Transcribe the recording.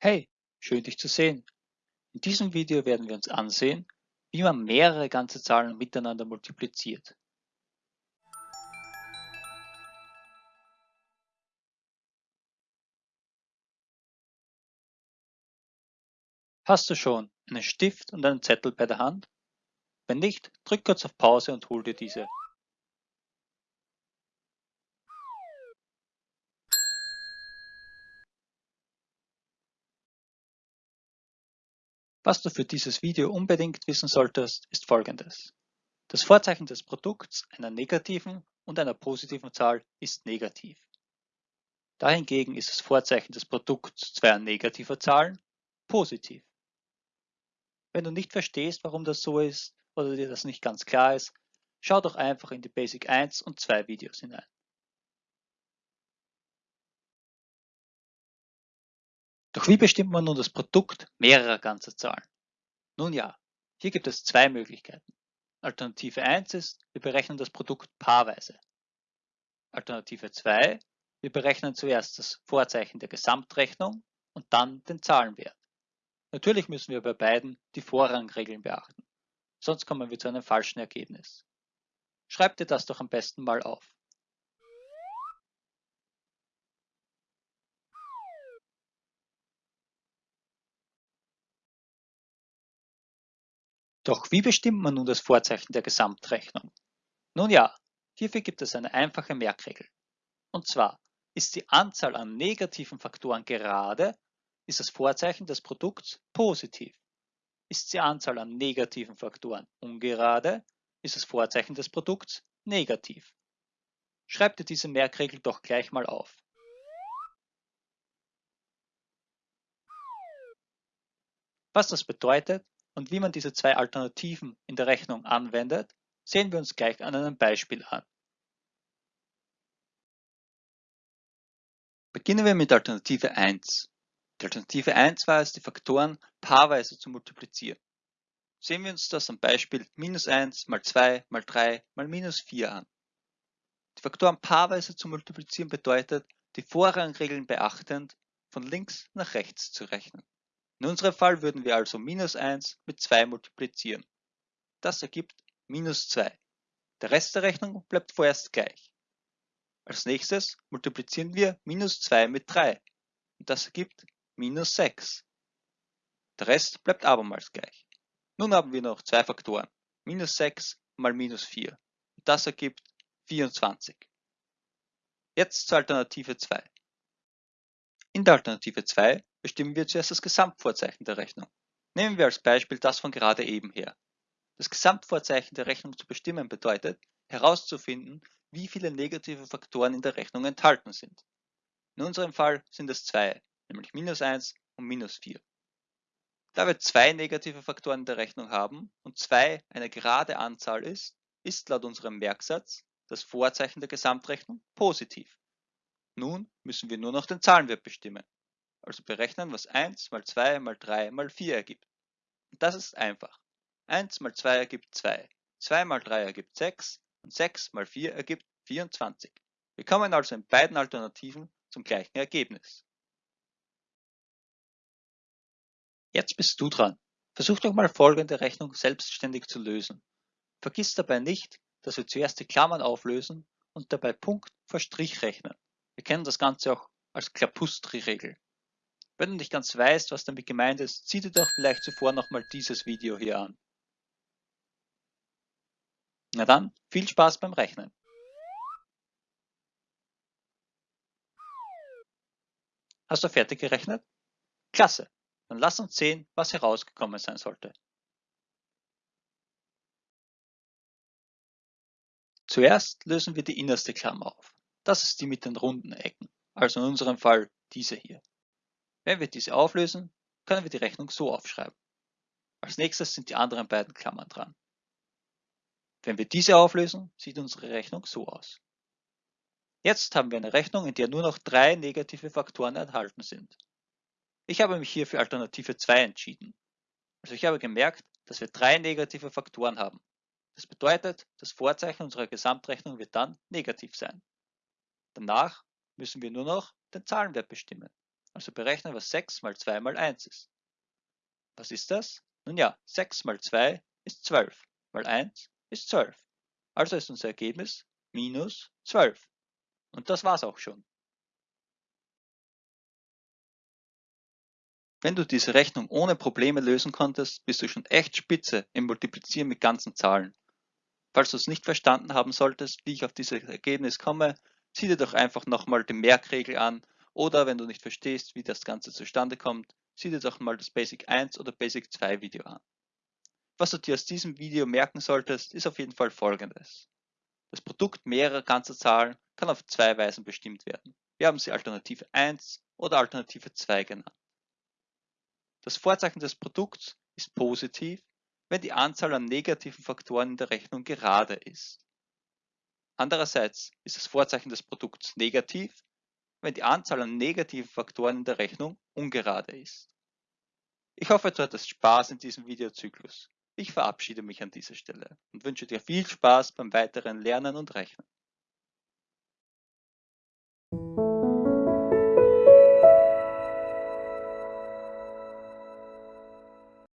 Hey, schön dich zu sehen. In diesem Video werden wir uns ansehen, wie man mehrere ganze Zahlen miteinander multipliziert. Hast du schon einen Stift und einen Zettel bei der Hand? Wenn nicht, drück kurz auf Pause und hol dir diese. Was du für dieses Video unbedingt wissen solltest, ist folgendes. Das Vorzeichen des Produkts einer negativen und einer positiven Zahl ist negativ. Dahingegen ist das Vorzeichen des Produkts zweier negativer Zahlen positiv. Wenn du nicht verstehst, warum das so ist oder dir das nicht ganz klar ist, schau doch einfach in die Basic 1 und 2 Videos hinein. Doch wie bestimmt man nun das Produkt mehrerer ganzer Zahlen? Nun ja, hier gibt es zwei Möglichkeiten. Alternative 1 ist, wir berechnen das Produkt paarweise. Alternative 2, wir berechnen zuerst das Vorzeichen der Gesamtrechnung und dann den Zahlenwert. Natürlich müssen wir bei beiden die Vorrangregeln beachten, sonst kommen wir zu einem falschen Ergebnis. Schreib dir das doch am besten mal auf. Doch wie bestimmt man nun das Vorzeichen der Gesamtrechnung? Nun ja, hierfür gibt es eine einfache Merkregel. Und zwar, ist die Anzahl an negativen Faktoren gerade, ist das Vorzeichen des Produkts positiv. Ist die Anzahl an negativen Faktoren ungerade, ist das Vorzeichen des Produkts negativ. Schreib dir diese Merkregel doch gleich mal auf. Was das bedeutet, und wie man diese zwei Alternativen in der Rechnung anwendet, sehen wir uns gleich an einem Beispiel an. Beginnen wir mit Alternative 1. Die Alternative 1 war es, die Faktoren paarweise zu multiplizieren. Sehen wir uns das am Beispiel minus 1 mal 2 mal 3 mal minus 4 an. Die Faktoren paarweise zu multiplizieren bedeutet, die Vorrangregeln beachtend, von links nach rechts zu rechnen. In unserem Fall würden wir also minus 1 mit 2 multiplizieren. Das ergibt minus 2. Der Rest der Rechnung bleibt vorerst gleich. Als nächstes multiplizieren wir minus 2 mit 3 und das ergibt minus 6. Der Rest bleibt abermals gleich. Nun haben wir noch zwei Faktoren, minus 6 mal minus 4 und das ergibt 24. Jetzt zur Alternative 2. In der Alternative 2 bestimmen wir zuerst das Gesamtvorzeichen der Rechnung. Nehmen wir als Beispiel das von gerade eben her. Das Gesamtvorzeichen der Rechnung zu bestimmen bedeutet, herauszufinden, wie viele negative Faktoren in der Rechnung enthalten sind. In unserem Fall sind es zwei, nämlich minus 1 und minus 4. Da wir zwei negative Faktoren in der Rechnung haben und 2 eine gerade Anzahl ist, ist laut unserem Merksatz das Vorzeichen der Gesamtrechnung positiv. Nun müssen wir nur noch den Zahlenwert bestimmen also berechnen, was 1 mal 2 mal 3 mal 4 ergibt. Und das ist einfach. 1 mal 2 ergibt 2, 2 mal 3 ergibt 6 und 6 mal 4 ergibt 24. Wir kommen also in beiden Alternativen zum gleichen Ergebnis. Jetzt bist du dran. Versuch doch mal folgende Rechnung selbstständig zu lösen. Vergiss dabei nicht, dass wir zuerst die Klammern auflösen und dabei Punkt vor Strich rechnen. Wir kennen das Ganze auch als Klapustri-Regel. Wenn du nicht ganz weißt, was damit gemeint ist, zieh dir doch vielleicht zuvor nochmal dieses Video hier an. Na dann, viel Spaß beim Rechnen. Hast du fertig gerechnet? Klasse, dann lass uns sehen, was herausgekommen sein sollte. Zuerst lösen wir die innerste Klammer auf. Das ist die mit den runden Ecken, also in unserem Fall diese hier. Wenn wir diese auflösen, können wir die Rechnung so aufschreiben. Als nächstes sind die anderen beiden Klammern dran. Wenn wir diese auflösen, sieht unsere Rechnung so aus. Jetzt haben wir eine Rechnung, in der nur noch drei negative Faktoren enthalten sind. Ich habe mich hier für Alternative 2 entschieden. Also ich habe gemerkt, dass wir drei negative Faktoren haben. Das bedeutet, das Vorzeichen unserer Gesamtrechnung wird dann negativ sein. Danach müssen wir nur noch den Zahlenwert bestimmen. Also berechnen, was 6 mal 2 mal 1 ist. Was ist das? Nun ja, 6 mal 2 ist 12, mal 1 ist 12. Also ist unser Ergebnis minus 12. Und das war's auch schon. Wenn du diese Rechnung ohne Probleme lösen konntest, bist du schon echt spitze im Multiplizieren mit ganzen Zahlen. Falls du es nicht verstanden haben solltest, wie ich auf dieses Ergebnis komme, sieh dir doch einfach nochmal die Merkregel an oder wenn du nicht verstehst, wie das Ganze zustande kommt, sieh dir doch mal das Basic 1 oder Basic 2 Video an. Was du dir aus diesem Video merken solltest, ist auf jeden Fall folgendes. Das Produkt mehrerer ganzer Zahlen kann auf zwei Weisen bestimmt werden. Wir haben sie Alternative 1 oder Alternative 2 genannt. Das Vorzeichen des Produkts ist positiv, wenn die Anzahl an negativen Faktoren in der Rechnung gerade ist. Andererseits ist das Vorzeichen des Produkts negativ, wenn die Anzahl an negativen Faktoren in der Rechnung ungerade ist. Ich hoffe, du hattest Spaß in diesem Videozyklus. Ich verabschiede mich an dieser Stelle und wünsche dir viel Spaß beim weiteren Lernen und Rechnen.